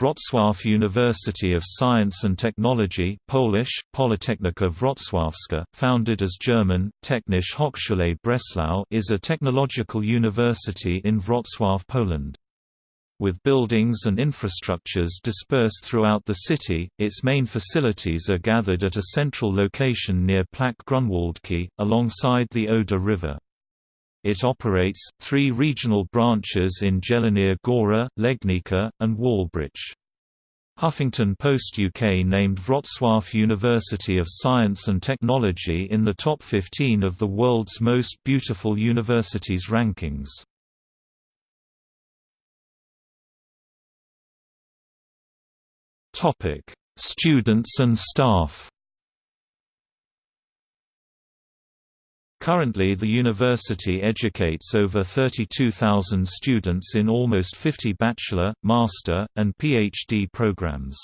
Wrocław University of Science and Technology Polish, Politechnika Wrocławska, founded as German, Technische Hochschule Breslau is a technological university in Wrocław, Poland. With buildings and infrastructures dispersed throughout the city, its main facilities are gathered at a central location near Plac Grunwaldzki, alongside the Oder River. It operates, three regional branches in Jelenia Góra, Legnica, and Wałbrzych. Huffington Post UK named Wrocław University of Science and Technology in the top 15 of the world's most beautiful universities rankings. Topic: Students and staff Currently the university educates over 32,000 students in almost 50 bachelor, master, and PhD programs.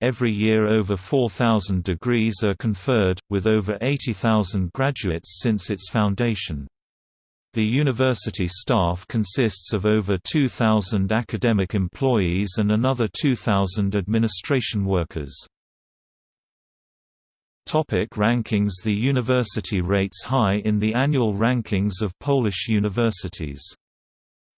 Every year over 4,000 degrees are conferred, with over 80,000 graduates since its foundation. The university staff consists of over 2,000 academic employees and another 2,000 administration workers. Topic rankings The university rates high in the annual rankings of Polish universities.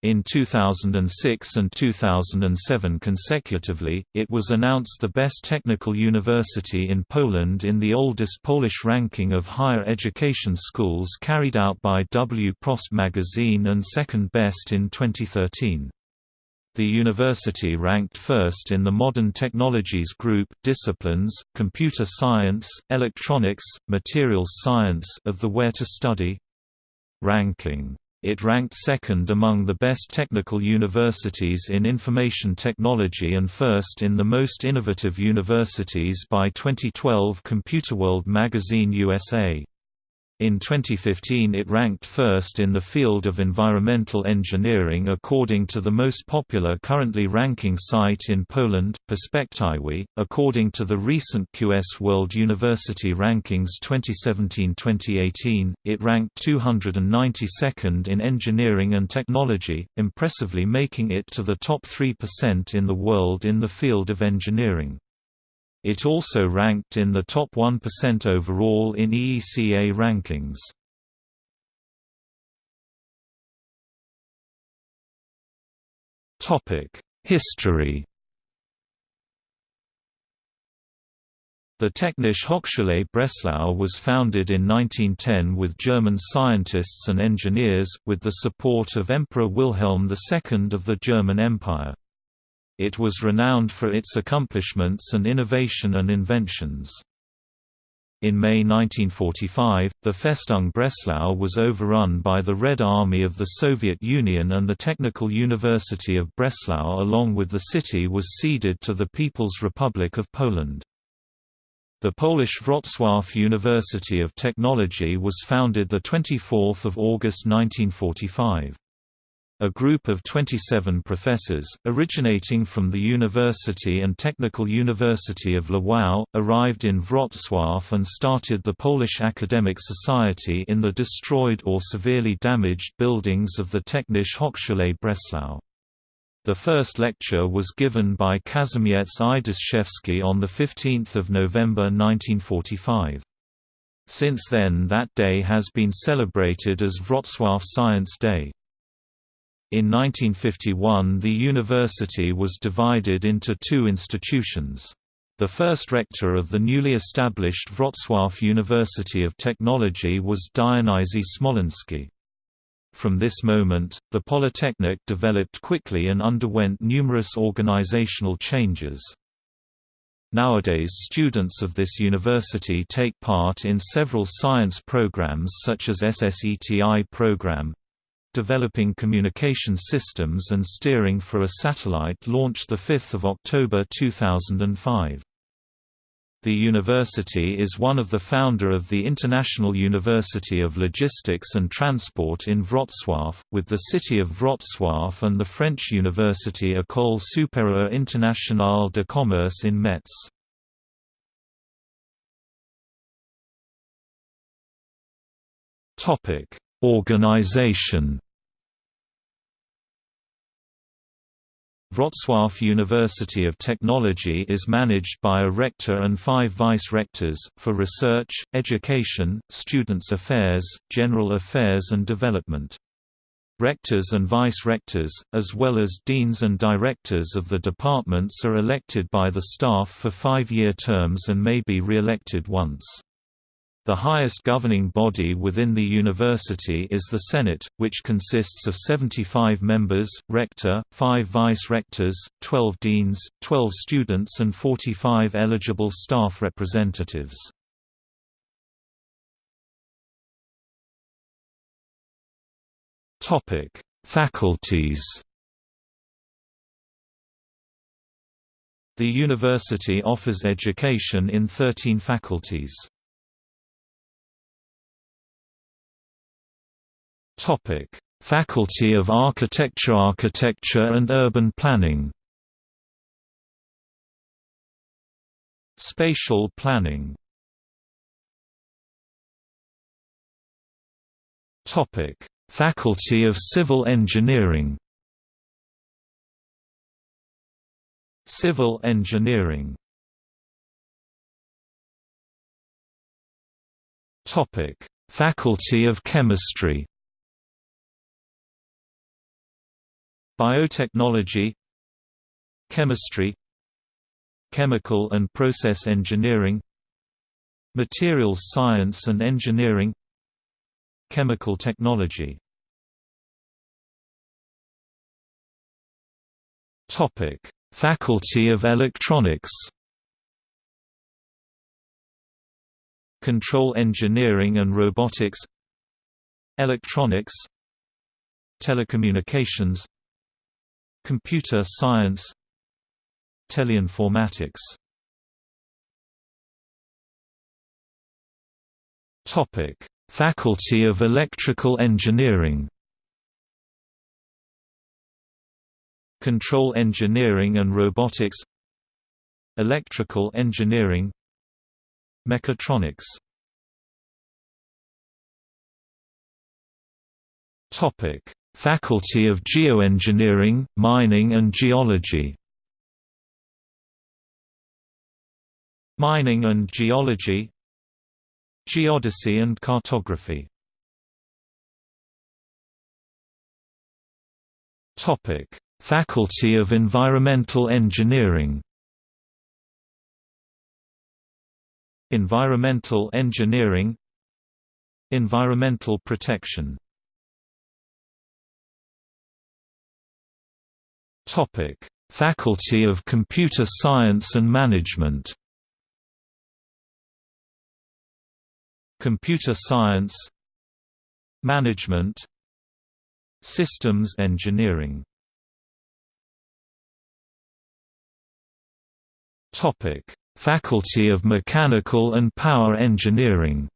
In 2006 and 2007 consecutively, it was announced the best technical university in Poland in the oldest Polish ranking of higher education schools carried out by W. Prost magazine and second best in 2013. The university ranked first in the Modern Technologies Group disciplines, computer science, electronics, materials science of the Where to Study ranking. It ranked second among the best technical universities in information technology and first in the most innovative universities by 2012 Computerworld magazine USA. In 2015 it ranked first in the field of environmental engineering according to the most popular currently ranking site in Poland, Perspektywy. According to the recent QS World University Rankings 2017-2018, it ranked 292nd in engineering and technology, impressively making it to the top 3% in the world in the field of engineering. It also ranked in the top 1% overall in EECA rankings. History The Technische Hochschule Breslau was founded in 1910 with German scientists and engineers, with the support of Emperor Wilhelm II of the German Empire. It was renowned for its accomplishments and innovation and inventions. In May 1945, the Festung Breslau was overrun by the Red Army of the Soviet Union and the Technical University of Breslau along with the city was ceded to the People's Republic of Poland. The Polish Wrocław University of Technology was founded 24 August 1945. A group of 27 professors, originating from the University and Technical University of Lwów, arrived in Wrocław and started the Polish Academic Society in the destroyed or severely damaged buildings of the Technische Hochschule Breslau. The first lecture was given by Kazimierz Idaszewski on 15 November 1945. Since then that day has been celebrated as Wrocław Science Day. In 1951 the university was divided into two institutions. The first rector of the newly established Wrocław University of Technology was Dionysi Smolensky. From this moment, the Polytechnic developed quickly and underwent numerous organizational changes. Nowadays students of this university take part in several science programs such as SSETI program, developing communication systems and steering for a satellite launched 5 October 2005. The university is one of the founder of the International University of Logistics and Transport in Wrocław, with the city of Wrocław and the French university École supérieure internationale de commerce in Metz. Organization Wrocław University of Technology is managed by a rector and five vice-rectors, for research, education, students' affairs, general affairs and development. Rectors and vice-rectors, as well as deans and directors of the departments are elected by the staff for five-year terms and may be re-elected once. The highest governing body within the university is the Senate, which consists of 75 members, rector, 5 vice-rectors, 12 deans, 12 students and 45 eligible staff representatives. Faculties The university offers education in 13 faculties. Topic: Faculty of Architecture Architecture and Urban Planning Spatial Planning Topic: Faculty of Civil Engineering Civil Engineering Topic: Faculty of Chemistry Biotechnology Chemistry Chemical and Process Engineering Materials Science and Engineering Chemical Technology. Topic: Faculty of Electronics. Control Engineering and Robotics. Electronics. Telecommunications Computer science Teleinformatics. Topic: Faculty of Electrical Engineering. Control Engineering and Robotics. Electrical Engineering. Mechatronics. Topic Faculty of Geoengineering, Mining and Geology. Mining and Geology. Geodesy and Cartography. Topic: Faculty of Environmental Engineering. Environmental Engineering. Environmental Protection Faculty of Computer Science and Management. Computer Science, Management, Systems Engineering. Topic: Faculty of Mechanical and Power Engineering.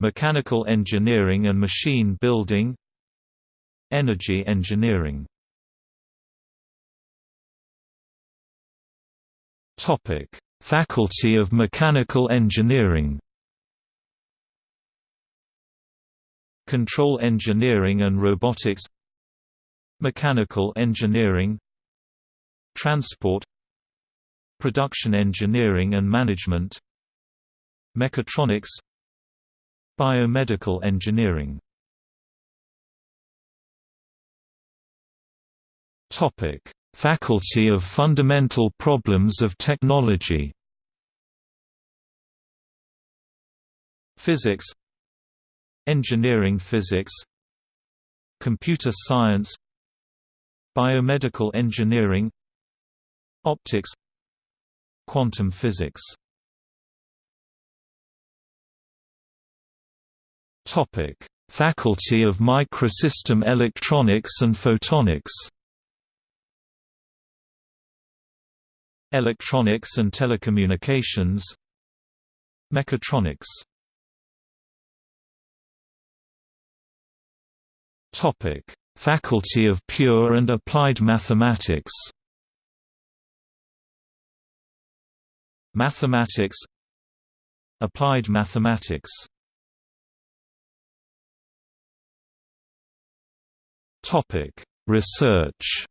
Mechanical Engineering and Machine Building Energy engineering. Faculty of Mechanical Engineering. Control Engineering and Robotics. Mechanical Engineering. Transport. Production Engineering and Management. Mechatronics. Biomedical Engineering Topic: Faculty of Fundamental Problems of Technology. Physics Engineering Physics Computer Science Biomedical Engineering Optics Quantum Physics Topic: Faculty of Microsystem Electronics and Photonics Electronics and telecommunications Mechatronics. Faculty of Pure and Applied Mathematics. Mathematics Applied Mathematics. Research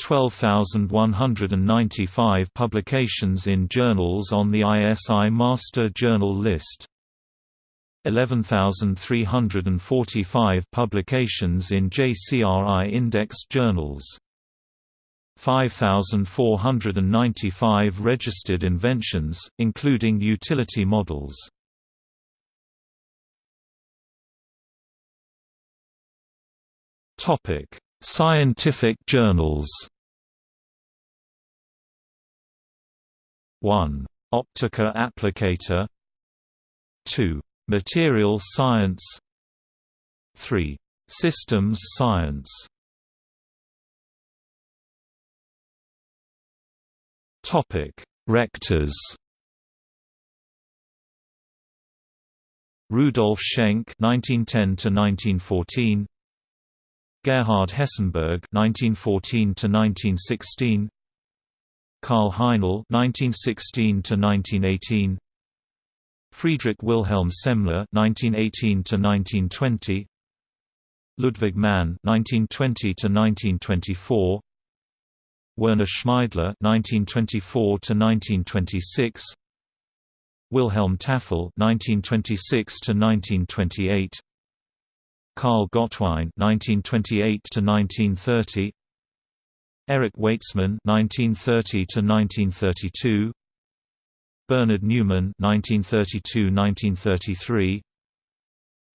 12,195 publications in journals on the ISI Master Journal List. 11,345 publications in JCRI indexed journals. 5,495 registered inventions, including utility models. Topic: Scientific journals. 1. Optica Applicata 2. Material Science 3. Systems Science Topic: Rectors. Rudolf Schenk (1910–1914), Gerhard Hessenberg (1914–1916), Karl Heinel (1916–1918), Friedrich Wilhelm Semmler (1918–1920), Ludwig Mann (1920–1924), Werner Schmeidler (1924–1926), Wilhelm Tafel (1926–1928), Karl Gottwein (1928–1930), Erich Waetzmann (1930–1932), Bernhard Neumann (1932–1933),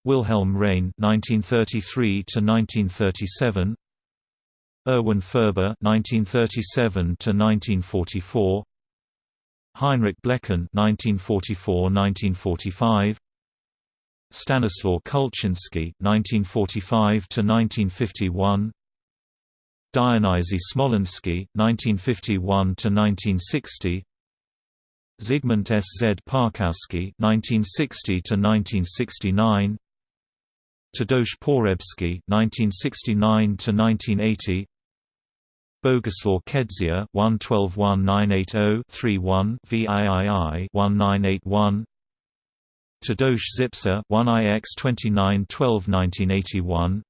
Wilhelm Rein (1933–1937), Erwin Furber (1937–1944), Heinrich Blechen (1944–1945), Stanislaw Kulczynski (1945–1951), Dionysy Smolensky (1951–1960), Zygmunt S. Z. Parkowski (1960–1969), Tadeusz Porebski (1969–1980), Boguslaw Kedzia 1121980-31 VIII 1981 Tadeusz Zipser 1IX2912-1981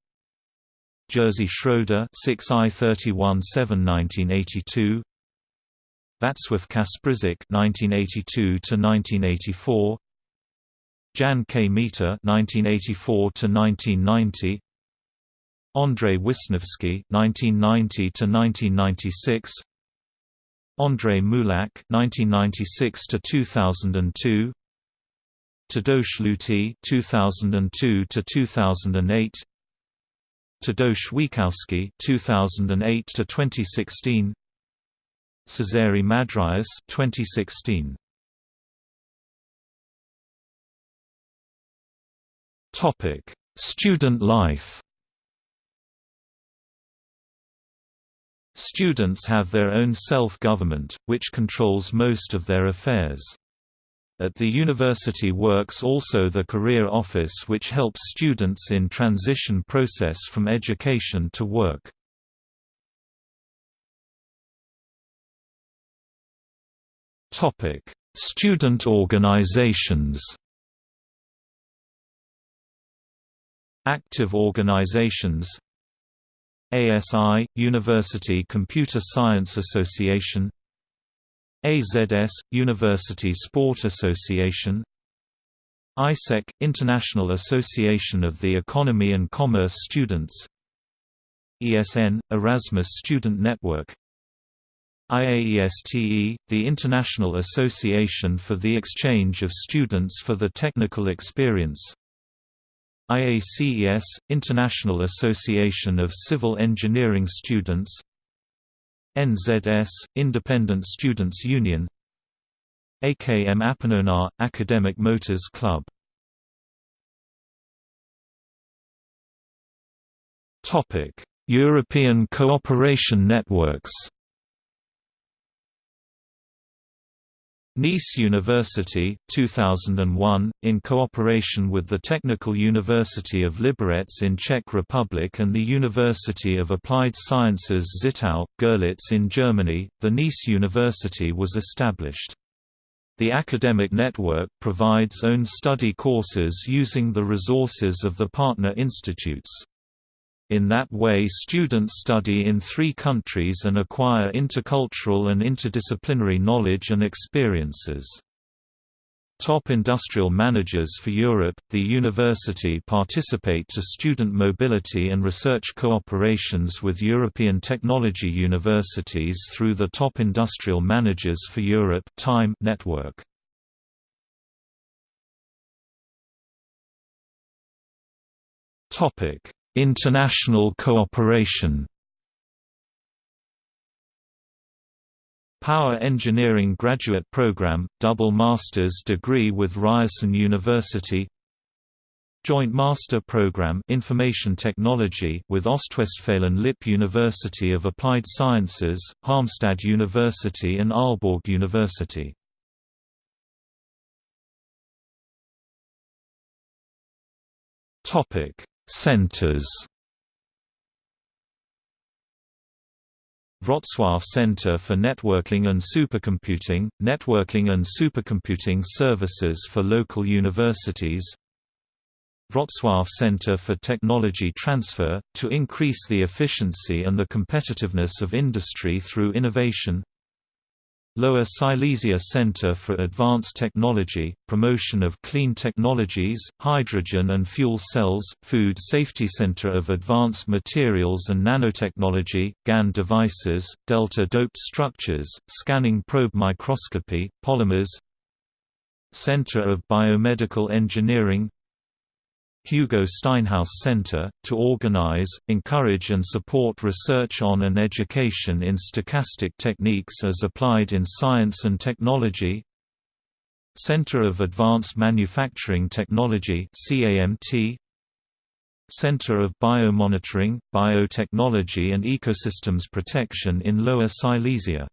Jerzy Schroeder 6I 31-7-1982 Václav Kasprzyk 1982 to 1984 Jan K. Mita 1984–1990 Andrei Wisniewski 1990 to 1996 Andrei Mulak 1996–2002 Tadeusz Luty 2002 to 2008 Tadeusz Wiekowski 2008 to 2016 Cezary Madryas 2016 Topic Student life. Students have their own self-government, which controls most of their affairs. At the university works also the Career Office which helps students in transition process from education to work. Student organizations. Active organizations. ASI – University Computer Science Association AZS – University Sport Association AIESEC – International Association of the Economy and Commerce Students ESN – Erasmus Student Network IAESTE – the International Association for the Exchange of Students for the Technical Experience IACES – International Association of Civil Engineering Students NZS – Independent Students Union. AKM Apanonar – Academic Motors Club. European cooperation networks Neisse University, 2001, in cooperation with the Technical University of Liberec in Czech Republic and the University of Applied Sciences Zittau, Görlitz in Germany, the Neisse University was established. The academic network provides own study courses using the resources of the partner institutes. In that way students study in three countries and acquire intercultural and interdisciplinary knowledge and experiences. Top industrial managers for Europe, the university participate to student mobility and research cooperations with European technology universities through the Top Industrial Managers for Europe time network. International cooperation. Power Engineering Graduate Program, double master's degree with Ryerson University. Joint Master Program Information Technology with Ostwestfalen Lippe University of Applied Sciences, Halmstad University and Aalborg University. Centers. Wrocław Center for Networking and Supercomputing, Networking and Supercomputing Services for Local Universities. Wrocław Center for Technology Transfer, to increase the efficiency and the competitiveness of industry through innovation Lower Silesia Center for Advanced Technology, promotion of clean technologies, hydrogen and fuel cells, Food Safety Center of Advanced Materials and Nanotechnology, GaN devices, delta-doped structures, scanning probe microscopy, polymers. Center of Biomedical Engineering Hugo Steinhaus Center, to organize, encourage and support research on and education in stochastic techniques as applied in science and technology. Center of Advanced Manufacturing Technology Center of Biomonitoring, Biotechnology and Ecosystems Protection in Lower Silesia.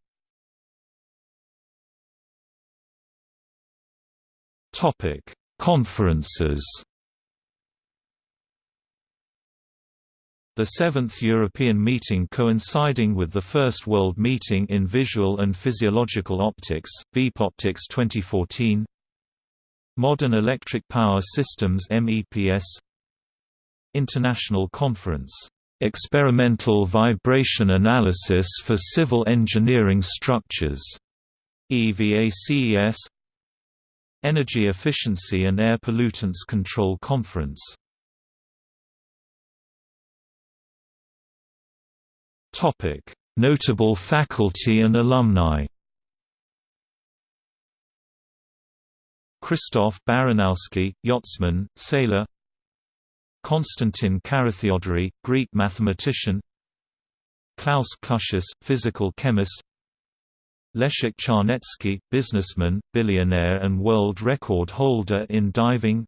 Conferences The seventh European meeting coinciding with the First World Meeting in Visual and Physiological Optics, VPOptics 2014 Modern Electric Power Systems MEPS International Conference, "'Experimental Vibration Analysis for Civil Engineering Structures' EVACES Energy Efficiency and Air Pollutants Control Conference Topic: Notable faculty and alumni. Christoph Baranowski, yachtsman, sailor. Konstantin Carathéodory, Greek mathematician. Klaus Clusius, physical chemist. Leszek Czarnecki, businessman, billionaire and world record holder in diving.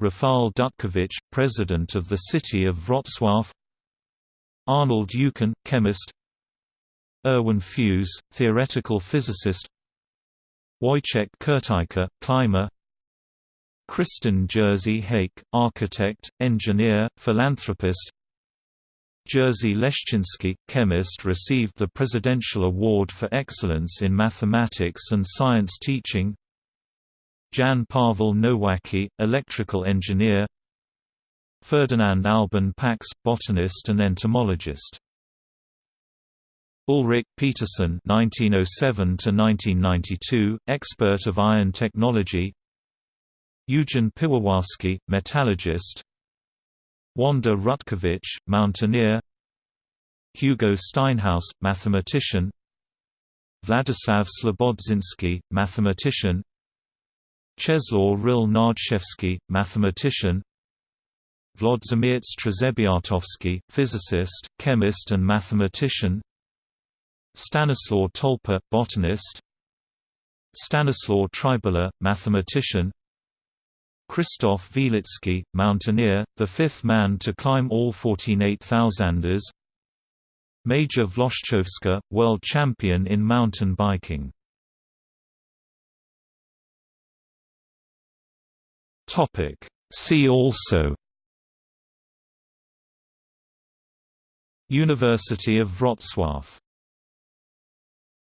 Rafał Dutkiewicz, president of the city of Wrocław. Arnold Eucken, chemist. Erwin Fues, theoretical physicist. Wojciech Kurtyka, climber. Kristen Jerzy Hake, architect, engineer, philanthropist. Jerzy Leszczynski, chemist received the Presidential Award for Excellence in Mathematics and Science Teaching. Jan Paweł Nowacki, electrical engineer Ferdinand Alban Pax, botanist and entomologist. Ulrich Peterson (1907–1992), expert of iron technology. Eugen Piwowarski, metallurgist. Wanda Rutkiewicz, mountaineer. Hugo Steinhaus, mathematician. Vladislav Ślebodziński, mathematician. Czeslaw Ryll-Nardzewski, mathematician. Włodzimierz Trzebiatowski, physicist, chemist and mathematician Stanislaw Tolpa, botanist Stanislaw Trybala, mathematician Krzysztof Wielicki, mountaineer, the fifth man to climb all 14 8000ers Maja Włoszczowska, world champion in mountain biking See also University of Wrocław